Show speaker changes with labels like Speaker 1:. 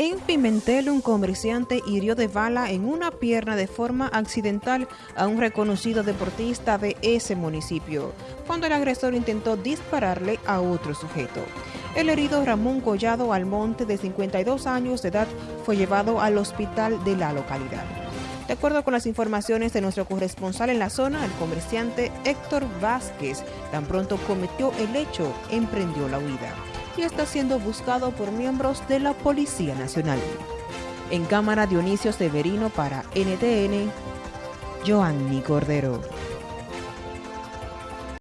Speaker 1: En Pimentel, un comerciante hirió de bala en una pierna de forma accidental a un reconocido deportista de ese municipio, cuando el agresor intentó dispararle a otro sujeto. El herido Ramón Collado Almonte, de 52 años de edad, fue llevado al hospital de la localidad. De acuerdo con las informaciones de nuestro corresponsal en la zona, el comerciante Héctor Vázquez tan pronto cometió el hecho, emprendió la huida y está siendo buscado por miembros de la Policía Nacional. En cámara Dionisio Severino para NTN, Joanny Cordero.